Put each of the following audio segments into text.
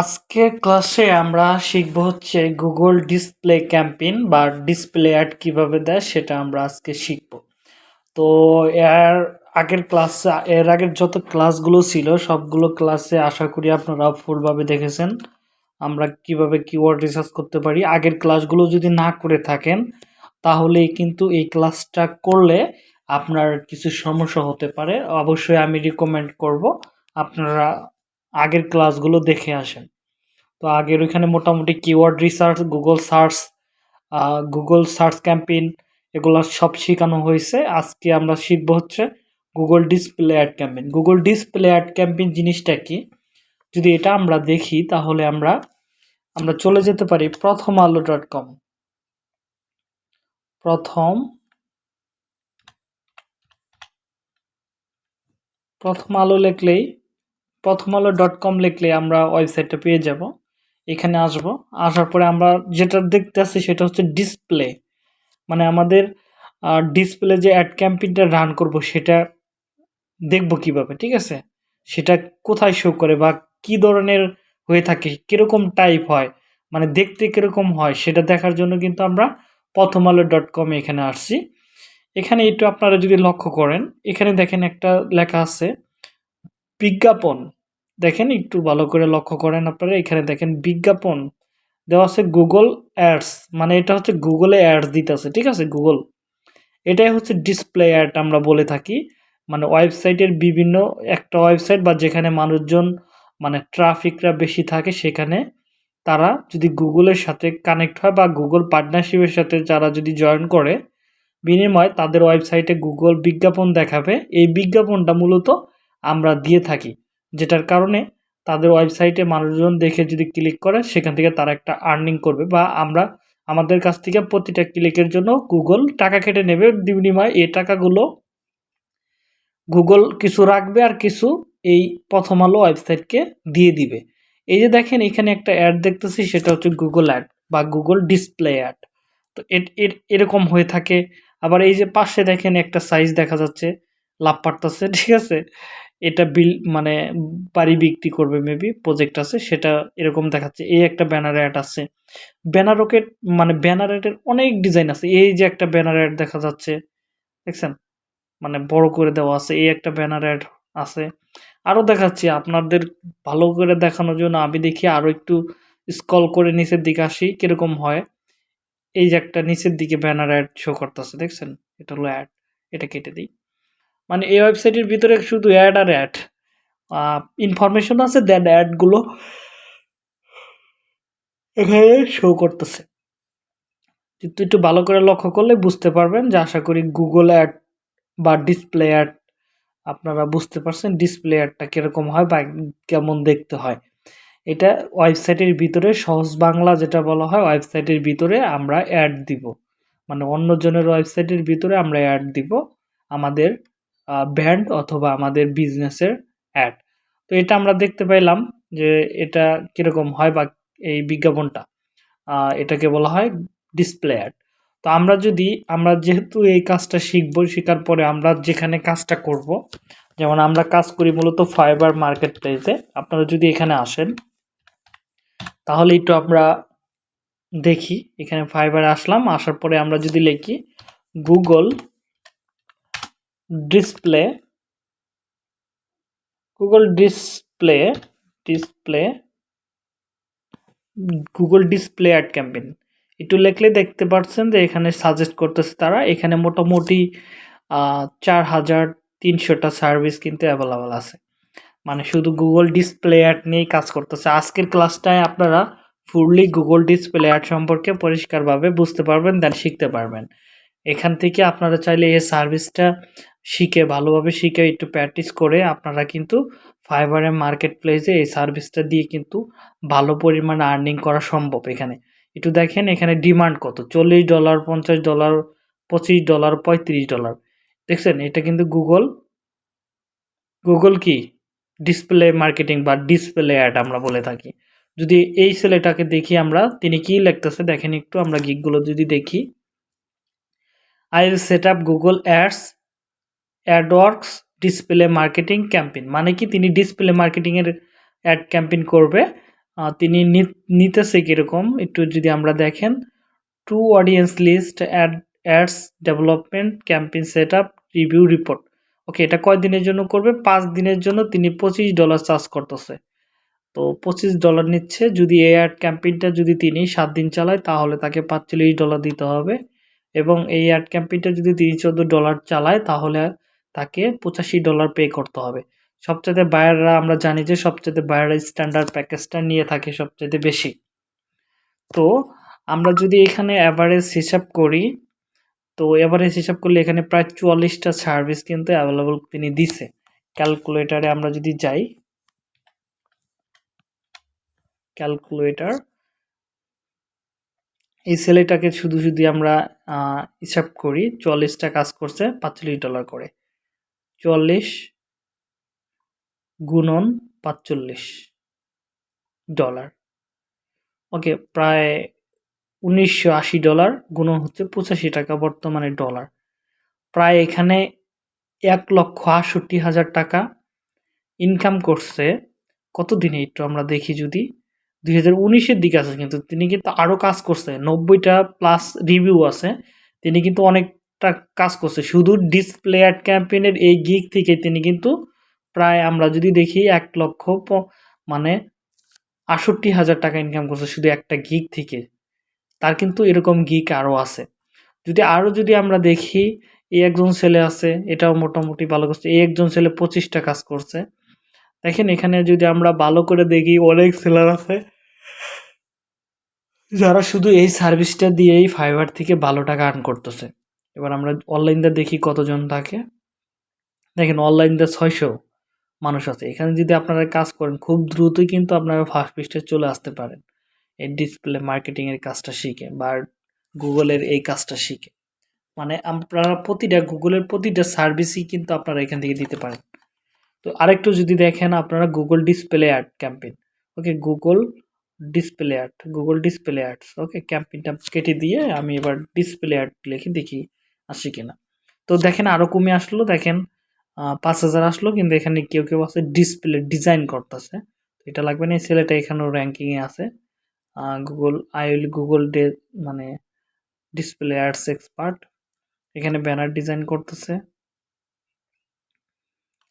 আজকের ক্লাসে আমরা শিখব হচ্ছে গুগল ডিসপ্লে ক্যাম্পেইন বা ডিসপ্লে অ্যাড কীভাবে দেয় সেটা আমরা আজকে শিখব। তো এর আগের ক্লাস এর আগের যত ক্লাসগুলো ছিল, সবগুলো ক্লাসে আশা করি আপনারা ফুলভাবে দেখেছেন। আমরা কীভাবে কিওয়ার্ড রিসার্চ করতে পারি। আগের ক্লাসগুলো যদি না করে থাকেন তাহলে কিন্তু এই ক্লাসটা করলে আপনার কিছু সমস্যা হতে পারে। অবশ্যই আমি রিকমেন্ড করব। আপনারা আগের ক্লাসগুলো দেখে আসেন। তো আগের ওইখানে মোটামুটি keyword research Google search Google search campaign এগুলো সব শেখানো হয়েছে। আজকে আমরা শিখব হচ্ছে Google display ad campaign Google display ad campaign জিনিসটা কি? যদি এটা আমরা দেখি তাহলে আমরা আমরা চলে যেতে পারি প্রথম আলো ডট কম প্রথম প্রথম আলো লিখলেই প্রথম আলো ডট কম লিখলে আমরা ওয়েবসাইটটা পেয়ে যাব। এখানে আসব। আসার পরে আমরা যেটা দেখতে আসছি সেটা হচ্ছে ডিসপ্লে মানে আমাদের ডিসপ্লে যে অ্যাড ক্যাম্পেইনটা রান করব সেটা দেখব কীভাবে, ঠিক আছে? সেটা কোথায় শো করে বা কি ধরনের হয়ে থাকে, কীরকম টাইপ হয় মানে দেখতে কীরকম হয়, সেটা দেখার জন্য কিন্তু আমরা প্রথম আলো ডট কমে এখানে আসছি। এখানে একটু আপনারা যদি লক্ষ্য করেন, এখানে দেখেন একটা লেখা আছে বিজ্ঞাপন। দেখেন, একটু ভালো করে লক্ষ্য করেন আপনারা, এখানে দেখেন বিজ্ঞাপন। দেওয়া আছে গুগল অ্যাডস মানে এটা হচ্ছে গুগলে অ্যাডস দিতেছে, ঠিক আছে গুগল এটাই হচ্ছে ডিসপ্লে অ্যাড আমরা বলে থাকি। মানে ওয়েবসাইটের বিভিন্ন, একটা ওয়েবসাইট বা যেখানে মানুষজন মানে ট্রাফিকরা বেশি থাকে, সেখানে তারা যদি গুগলের সাথে কানেক্ট হয় বা গুগল পার্টনারশিপের সাথে যারা যদি জয়েন করে, বিনিময় তাদের ওয়েবসাইটে গুগল বিজ্ঞাপন দেখাবে। এই বিজ্ঞাপনটা মূলত আমরা দিয়ে থাকি, যেটার কারণে তাদের ওয়েবসাইটে মানুষজন দেখে যদি ক্লিক করে, সেখান থেকে তারা একটা আর্নিং করবে বা আমরা আমাদের কাছ থেকে প্রতিটা ক্লিকের জন্য গুগল টাকা কেটে নেবে। বিনিময় এই টাকাগুলো গুগল কিছু রাখবে আর কিছু এই প্রথম আলো ওয়েবসাইটকে দিয়ে দিবে। এই যে দেখেন, এখানে একটা অ্যাড দেখতেছি, সেটা হচ্ছে গুগল অ্যাড বা গুগল ডিসপ্লে অ্যাড তো এরকম হয়ে থাকে। আবার এই যে পাশে দেখেন একটা সাইজ দেখা যাচ্ছে। লাভ পারতেছে, ঠিক আছে? এটা বিল মানে বাড়ি বিক্রি করবে মেবি প্রজেক্ট আছে, সেটা এরকম দেখাচ্ছে। এই একটা ব্যানার অ্যাড আছে। ব্যানার রকেট মানে ব্যানার অ্যাডের অনেক ডিজাইন আছে। এই যে একটা ব্যানার অ্যাড দেখা যাচ্ছে, দেখছেন? মানে বড় করে দেওয়া আছে, এই একটা ব্যানার অ্যাড আছে। আরও দেখাচ্ছি, আপনাদের ভালো করে দেখানোর জন্য আমি দেখি আরও একটু স্কল করে নিচের দিকে আসি, কীরকম হয়। এই যে একটা নিচের দিকে ব্যানার অ্যাড শো করতেছে, দেখছেন? এটা হলো অ্যাড এটা কেটে দিই। মানে এই ওয়েবসাইটের ভিতরে শুধু অ্যাড আর অ্যাড ইনফরমেশন আছে দেন অ্যাডগুলো এখানে শো করতেছে। কিন্তু একটু ভালো করে লক্ষ্য করলে বুঝতে পারবেন যে আশা করি গুগল অ্যাড বা ডিসপ্লে অ্যাড আপনারা বুঝতে পারছেন ডিসপ্লে অ্যাডটা কীরকম হয় বা কেমন দেখতে হয়। এটা ওয়েবসাইটের ভিতরে সহজ বাংলা যেটা বলা হয় ওয়েবসাইটের ভিতরে আমরা অ্যাড দিব। মানে অন্যজনের ওয়েবসাইটের ভিতরে আমরা অ্যাড দিব আমাদের ব্র্যান্ড অথবা আমাদের বিজনেসের অ্যাড তো এটা আমরা দেখতে পাইলাম যে এটা কীরকম হয় বা এই বিজ্ঞাপনটা এটাকে বলা হয় ডিসপ্লে অ্যাড তো আমরা যদি, আমরা যেহেতু এই কাজটা শিখব, শেখার পরে আমরা যেখানে কাজটা করব, যেমন আমরা কাজ করি মূলত ফাইবার মার্কেট প্লেসে আপনারা যদি এখানে আসেন, তাহলে একটু আমরা দেখি, এখানে ফাইবার আসলাম, আসার পরে আমরা যদি লিখি Google display Google display display Google display ad campaign একটু লেখলে দেখতে পাচ্ছেন যে এখানে সাজেস্ট করতেছে তারা, এখানে মোটামুটি চার হাজার তিনশোটা সার্ভিস কিন্তু অ্যাভেলেবেল আছে। মানে শুধু গুগল ডিসপ্লে অ্যাড নিয়েই কাজ করতেছে। আজকের ক্লাসটায় আপনারা ফুললি গুগল ডিসপ্লে অ্যাড সম্পর্কে পরিষ্কারভাবে বুঝতে পারবেন দেন শিখতে পারবেন। এখান থেকে আপনারা চাইলে এই সার্ভিসটা শিখে, ভালোভাবে শিখে একটু প্র্যাকটিস করে আপনারা কিন্তু ফাইবারের মার্কেট প্লেসে এই সার্ভিসটা দিয়ে কিন্তু ভালো পরিমাণে আর্নিং করা সম্ভব এখানে। একটু দেখেন এখানে ডিমান্ড কত? চল্লিশ ডলার পঞ্চাশ ডলার পঁচিশ ডলার পঁয়ত্রিশ ডলার দেখছেন? এটা কিন্তু গুগল গুগল কি? ডিসপ্লে মার্কেটিং বা ডিসপ্লে অ্যাড আমরা বলে থাকি। যদি এই ছেলেটাকে দেখি আমরা, তিনি কি লিখতেছে? দেখেন একটু আমরা গিকগুলো যদি দেখি। Will set up Google ads AdWords display marketing campaign মানে কি? তিনি ডিসপ্লে মার্কেটিংয়ের অ্যাড ক্যাম্পেইন করবে। তিনি নিতেছে কীরকম? একটু যদি আমরা দেখেন। To audience list ad ads development campaign set up review report okay এটা কয় দিনের জন্য করবে? পাঁচ দিনের জন্য তিনি পঁচিশ ডলার চার্জ করতেছে। তো পঁচিশ ডলার নিচ্ছে। যদি এই অ্যাড ক্যাম্পেইনটা যদি তিনি সাত দিন চালায়, তাহলে তাকে পাঁচচল্লিশ ডলার দিতে হবে। এবং এই অ্যাড ক্যাম্পেইনটা যদি তিনি চোদ্দ ডলার চালায়, তাহলে তাকে পঁচাশি ডলার পে করতে হবে। সবচেয়ে বায়াররা আমরা জানি যে সবচেয়ে বায়াররা স্ট্যান্ডার্ড প্যাকেজটা নিয়ে থাকে সবচেয়ে বেশি। তো আমরা যদি এখানে অ্যাভারেজ হিসাব করি, তো এভারেজ হিসাব করলে এখানে প্রায় চুয়াল্লিশটা সার্ভিস কিন্তু অ্যাভেলেবল তিনি দিছে। ক্যালকুলেটারে আমরা যদি যাই ক্যালকুলেটর এই ছেলেটাকে শুধু যদি আমরা হিসাব করি চুয়াল্লিশটা কাজ করছে পাঁচচল্লিশ ডলার করে। চুয়াল্লিশ গুণন পাঁচচল্লিশ ডলার। ওকে, প্রায় উনিশশো আশি ডলার গুণন হচ্ছে পঁচাশি টাকা বর্তমানে ডলার। প্রায় এখানে এক লক্ষ আটষট্টি হাজার টাকা ইনকাম করছে। কত দিনে একটু আমরা দেখি যদি। দুই হাজার উনিশের দিকে আছে কিন্তু তিনি কিন্তু আরও কাজ করছে। নব্বইটা প্লাস রিভিউ আছে। তিনি কিন্তু অনেকটা কাজ করছে। শুধু ডিসপ্লে অ্যাড ক্যাম্পেইনের এই গিক থেকে তিনি কিন্তু প্রায় আমরা যদি দেখি এক লক্ষ মানে আটষট্টি হাজার টাকা ইনকাম করছে শুধু একটা গিক থেকে। তার কিন্তু এরকম গিক আরও আছে। যদি আরও যদি আমরা দেখি, এই একজন ছেলে আছে, এটাও মোটামুটি ভালো করছে। এই একজন ছেলে পঁচিশটা কাজ করছে। দেখেন এখানে যদি আমরা ভালো করে দেখি অনেক সেলার আছে। যারা শুধু এই সার্ভিসটা দিয়েই ফাইবার থেকে ভালো টাকা আর্ন করতেছে। এবার আমরা অনলাইনটা দেখি কতজন থাকে। দেখেন অনলাইনটা ছয়শো মানুষ আছে। এখানে যদি আপনারা কাজ করেন, খুব দ্রুতই কিন্তু আপনারা ফার্স্ট পৃষ্ঠে চলে আসতে পারেন। এই ডিসপ্লে মার্কেটিংয়ের কাজটা শিখে বা গুগলের এই কাজটা শিখে। মানে আপনারা প্রতিটা, গুগলের প্রতিটা সার্ভিসই কিন্তু আপনারা এখান থেকে দিতে পারেন। তো আরেকটু যদি দেখেন আপনারা Google display ad campaign okay Google display ad Google display ads okay ক্যাম্পেইনটা কেটে দিয়ে আমি এবার ডিসপ্লে অ্যাড লিখে দেখি আসে কিনা। তো দেখেন আরও কমে আসলো, দেখেন পাঁচ হাজার আসলো, কিন্তু এখানে কেউ কেউ আছে ডিসপ্লে ডিজাইন করতেছে। এটা লাগবে না, এই ছেলেটা এখানেও র্যাঙ্কিংয়ে আছে। Google I will Google day মানে ডিসপ্লে অ্যাডস এক্সপার্ট এখানে ব্যানার ডিজাইন করতেছে।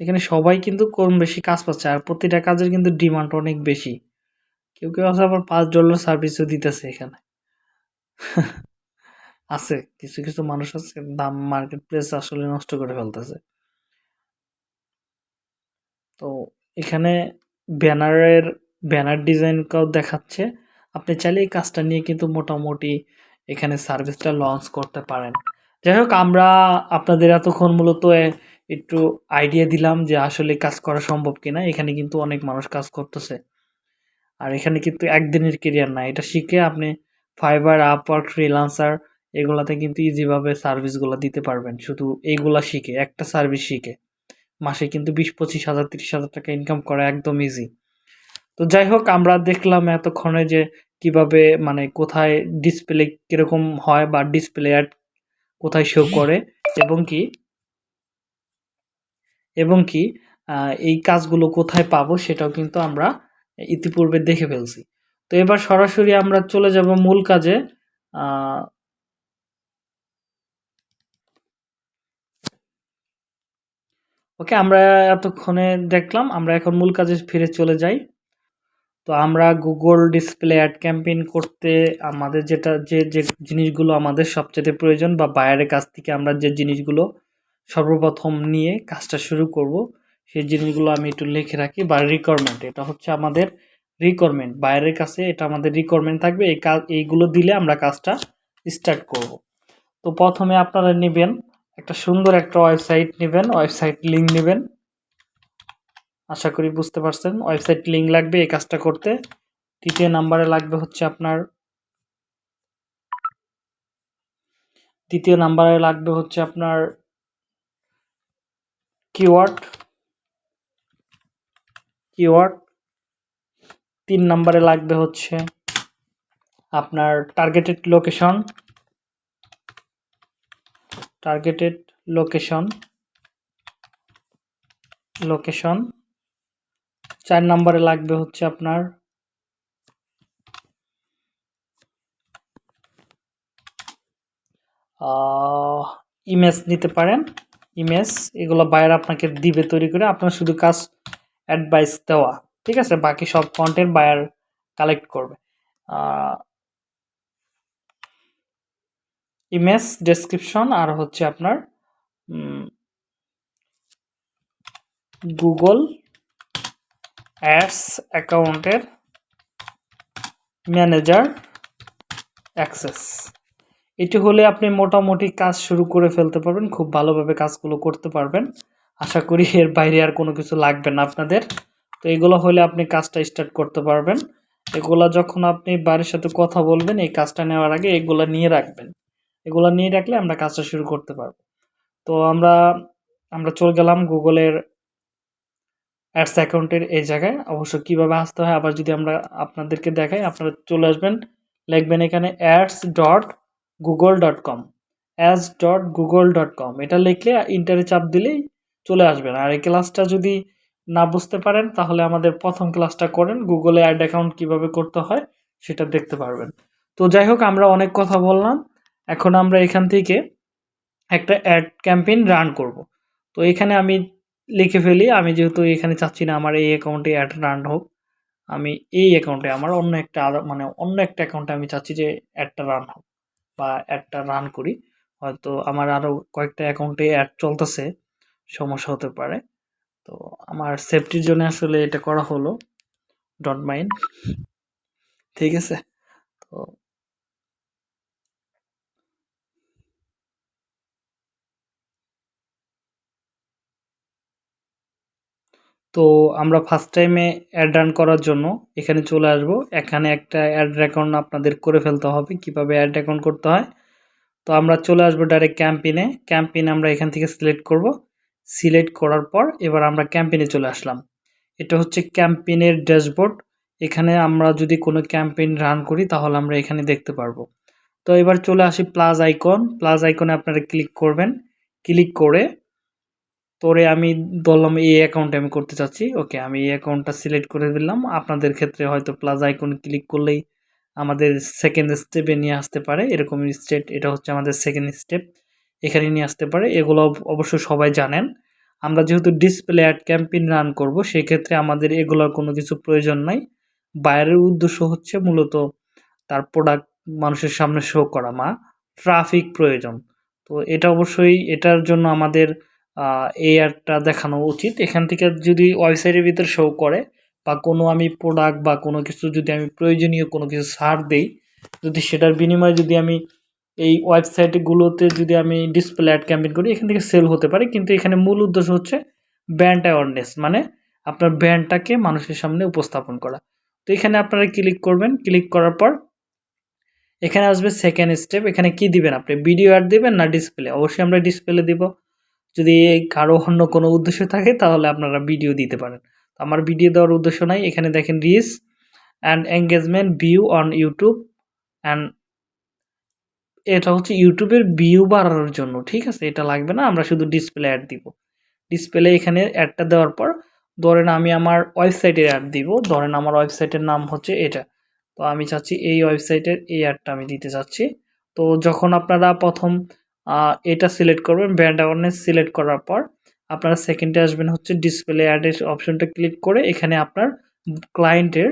এখানে সবাই কিন্তু কম বেশি কাজ পাচ্ছে আর প্রতিটা কাজের কিন্তু ডিমান্ড অনেক বেশি। কেউ কেউ আছে আবার পাঁচ ডলার সার্ভিসও দিতেছে এখানে। আছে, কিছু কিছু মানুষ আছে, দাম মার্কেট প্লেস আসলে নষ্ট করে ফেলতেছে। তো এখানে ব্যানারের, ব্যানার ডিজাইনটাও দেখাচ্ছে। আপনি চাইলে এই কাজটা নিয়ে কিন্তু মোটামুটি এখানে সার্ভিসটা লঞ্চ করতে পারেন। যাই হোক, আমরা আপনাদের এতক্ষণ মূলত একটু আইডিয়া দিলাম যে আসলে কাজ করা সম্ভব কিনা। এখানে কিন্তু অনেক মানুষ কাজ করতেছে। আর এখানে কিন্তু একদিনের কেরিয়ার না। এটা শিখে আপনি ফাইবার আপওয়ার্ক ফ্রিলান্সার এগুলাতে কিন্তু ইজিভাবে সার্ভিসগুলো দিতে পারবেন। শুধু এইগুলা শিখে, একটা সার্ভিস শিখে। মাসে কিন্তু বিশ, পঁচিশ হাজার, তিরিশ হাজার টাকা ইনকাম করা একদম ইজি তো যাই হোক, আমরা দেখলাম এতক্ষণে যে কীভাবে মানে কোথায় ডিসপ্লে কীরকম হয় বা ডিসপ্লে অ্যাড কোথায় শো করে এবং কি এবং কি এই কাজগুলো কোথায় পাবো সেটাও কিন্তু আমরা ইতিপূর্বে দেখে ফেলছি। তো এবার সরাসরি আমরা চলে যাব মূল কাজে ওকে, আমরা এতক্ষণে দেখলাম, আমরা এখন মূল কাজে ফিরে চলে যাই। তো আমরা গুগল ডিসপ্লে অ্যাড ক্যাম্পেইন করতে আমাদের যেটা, যে যে জিনিসগুলো আমাদের সবচেয়ে প্রয়োজন বা বায়ারের কাছ থেকে আমরা যে জিনিসগুলো সর্বপ্রথম নিয়ে কাজটা শুরু করব। সেই জিনিসগুলো আমি একটু লিখে রাখি। বা রিকোয়ারমেন্ট এটা হচ্ছে আমাদের রিকোয়ারমেন্ট বাইরের কাছে এটা আমাদের রিকোয়ারমেন্ট থাকবে। এই কাজ, এইগুলো দিলে আমরা কাজটা স্টার্ট করব। তো প্রথমে আপনারা নেবেন একটা সুন্দর একটা ওয়েবসাইট নেবেন। ওয়েবসাইট লিঙ্ক নেবেন। আশা করি বুঝতে পারছেন। ওয়েবসাইট লিঙ্ক লাগবে এই কাজটা করতে। তৃতীয় নাম্বারে লাগবে হচ্ছে আপনার দ্বিতীয় নাম্বারে লাগবে হচ্ছে আপনার কিওয়ার্ড কিওয়ার্ড তিন নম্বরে লাগবে হচ্ছে আপনার targeted location targeted location location চার নম্বরে লাগবে হচ্ছে আপনার ইমেজ নিতে পারেন। ইমেজ, এগুলো বায়ার আপনাকে দিবে তৈরি করে, আপনার শুধু কাজ অ্যাডভাইস দেওয়া, ঠিক আছে? বাকি সব কন্টেন্ট বায়ার কালেক্ট করবে। ইমেজ ডেসক্রিপশন আর হচ্ছে আপনার গুগল অ্যাডস অ্যাকাউন্টের ম্যানেজার অ্যাক্সেস এটি হলে আপনি মোটামুটি কাজ শুরু করে ফেলতে পারবেন, খুব ভালোভাবে কাজগুলো করতে পারবেন। আশা করি এর বাইরে আর কোনো কিছু লাগবে না আপনাদের। তো এগুলো হলে আপনি কাজটা স্টার্ট করতে পারবেন। এগুলা যখন আপনি বাড়ির সাথে কথা বলবেন, এই কাজটা নেওয়ার আগে এগুলো নিয়ে রাখবেন। এগুলো নিয়ে রাখলে আমরা কাজটা শুরু করতে পারব। তো আমরা আমরা চলে গেলাম গুগলের অ্যাডস অ্যাকাউন্টের এই জায়গায়। অবশ্য কীভাবে আসতে হয় আবার যদি আমরা আপনাদেরকে দেখাই, আপনারা চলে আসবেন, লিখবেন এখানে ads dot Google dot com ads dot Google dot com এটা লিখলে ইন্টারে চাপ দিলেই চলে আসবেন আর এই ক্লাসটা যদি না বুঝতে পারেন, তাহলে আমাদের প্রথম ক্লাসটা করেন গুগলে অ্যাড অ্যাকাউন্ট কীভাবে করতে হয় সেটা দেখতে পারবেন। তো যাই হোক, আমরা অনেক কথা বললাম। এখন আমরা এখান থেকে একটা অ্যাড ক্যাম্পেইন রান করব। তো এখানে আমি লিখে ফেলি, আমি যেহেতু এখানে চাচ্ছি না আমার এই অ্যাকাউন্টে অ্যাড রান হোক, আমি এই অ্যাকাউন্টে আমার অন্য একটা মানে অন্য একটা অ্যাকাউন্টে আমি চাচ্ছি যে অ্যাডটা রান হোক। বা অ্যাডটা রান করি। হয়তো আমার আরও কয়েকটা অ্যাকাউন্টে অ্যাড চলতেছে, সমস্যা হতে পারে। তো আমার সেফটির জন্য আসলে এটা করা হলো। ডট মাইন্ড ঠিক আছে? তো তো আমরা ফার্স্ট টাইমে অ্যাড রান করার জন্য এখানে চলে আসব। এখানে একটা অ্যাড অ্যাকাউন্ট আপনাদের করে ফেলতে হবে, কীভাবে অ্যাড অ্যাকাউন্ট করতে হয়। তো আমরা চলে আসব ডাইরেক্ট ক্যাম্পিনে ক্যাম্পিনে আমরা এখান থেকে সিলেক্ট করব। সিলেক্ট করার পর এবার আমরা ক্যাম্পিনে চলে আসলাম। এটা হচ্ছে ক্যাম্পেইনের ড্যাশবোর্ড এখানে আমরা যদি কোনো ক্যাম্পেইন রান করি, তাহলে আমরা এখানে দেখতে পারব। তো এবার চলে আসি প্লাস আইকন প্লাস আইকনে আপনারা ক্লিক করবেন। ক্লিক করে তোরে আমি বললাম, এই অ্যাকাউন্টে আমি করতে চাচ্ছি। ওকে আমি এই অ্যাকাউন্টটা সিলেক্ট করে দিলাম। আপনাদের ক্ষেত্রে হয়তো প্লাস আইকন ক্লিক করলেই আমাদের সেকেন্ড স্টেপে নিয়ে আসতে পারে। এরকম স্টেপ এটা হচ্ছে আমাদের সেকেন্ড স্টেপ এখানে নিয়ে আসতে পারে। এগুলো অবশ্য সবাই জানেন। আমরা যেহেতু ডিসপ্লে অ্যাড ক্যাম্পেইন রান করব, সেক্ষেত্রে আমাদের এগুলোর কোনো কিছু প্রয়োজন নাই। বাইরের উদ্দেশ্য হচ্ছে মূলত তার প্রোডাক্ট মানুষের সামনে শো করা, মা। ট্রাফিক প্রয়োজন। তো এটা অবশ্যই, এটার জন্য আমাদের এই অ্যাডটা দেখানো উচিত। এখান থেকে যদি ওয়েবসাইটের ভিতরে শো করে বা কোনো আমি প্রোডাক্ট বা কোনো কিছু যদি আমি প্রয়োজনীয় কোনো কিছু ছাড় দেই, যদি সেটার বিনিময়ে যদি আমি এই ওয়েবসাইটগুলোতে যদি আমি ডিসপ্লে অ্যাড ক্যাম্পেইন করি, এখান থেকে সেল হতে পারে। কিন্তু এখানে মূল উদ্দেশ্য হচ্ছে ব্র্যান্ড অ্যাওয়ারনেস মানে আপনার ব্র্যান্ডটাকে মানুষের সামনে উপস্থাপন করা। তো এখানে আপনারা ক্লিক করবেন। ক্লিক করার পর এখানে আসবে সেকেন্ড স্টেপ এখানে কি দিবেন আপনি? ভিডিও অ্যাড দিবেন না ডিসপ্লে অবশ্যই আমরা ডিসপ্লে দিব। যদি কারও অন্য কোনো উদ্দেশ্য থাকে, তাহলে আপনারা ভিডিও দিতে পারেন। আমার ভিডিও দেওয়ার উদ্দেশ্য নাই। এখানে দেখেন reach and engagement view on YouTube and এটা হচ্ছে ইউটিউবের ভিউ বাড়ানোর জন্য, ঠিক আছে? এটা লাগবে না, আমরা শুধু ডিসপ্লে অ্যাড দিব। ডিসপ্লে এখানে অ্যাডটা দেওয়ার পর, ধরেন আমি আমার ওয়েবসাইটের অ্যাড দিব। ধরেন আমার ওয়েবসাইটের নাম হচ্ছে এটা। তো আমি চাচ্ছি এই ওয়েবসাইটের এই অ্যাডটা আমি দিতে চাচ্ছি। তো যখন আপনারা প্রথম এটা সিলেক্ট করবেন ব্র্যান্ড অ্যাওয়ারনেস সিলেক্ট করার পর আপনারা সেকেন্ডে আসবেন হচ্ছে ডিসপ্লে অ্যাডের অপশনটা ক্লিক করে এখানে আপনার ক্লায়েন্টের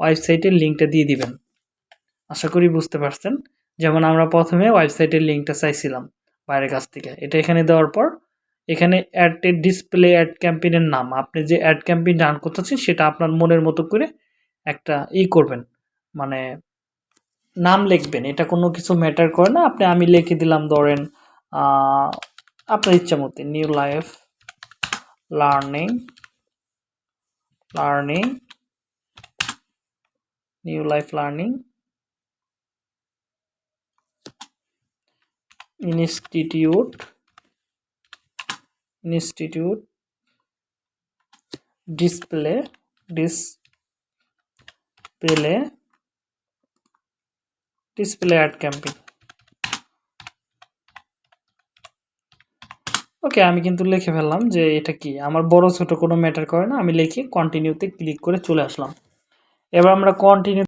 ওয়েবসাইটের লিঙ্কটা দিয়ে দিবেন। আশা করি বুঝতে পারছেন। যেমন আমরা প্রথমে ওয়েবসাইটের লিঙ্কটা চাইছিলাম বাইরের কাছ থেকে। এটা এখানে দেওয়ার পর এখানে অ্যাডের ডিসপ্লে অ্যাড ক্যাম্পেইনের নাম। আপনি যে অ্যাড ক্যাম্পেইন রান করতেছেন সেটা আপনার মনের মতো করে একটা ই করবেন। মানে নাম লিখবেন। এটা কোনো কিছু ম্যাটার করে না। আপনি আমি লিখে দিলাম ধরেন अपने इच्छा मुद्दे new life learning learning new life learning institute institute display dis display ad campaign okay আমি কিন্তু লিখে ফেললাম যে এটা কি? আমার বড় ছোট কোনো ম্যাটার করে না, আমি লিখে কন্টিনিউতে ক্লিক করে চলে আসলাম। এবার আমরা কন্টিনিউ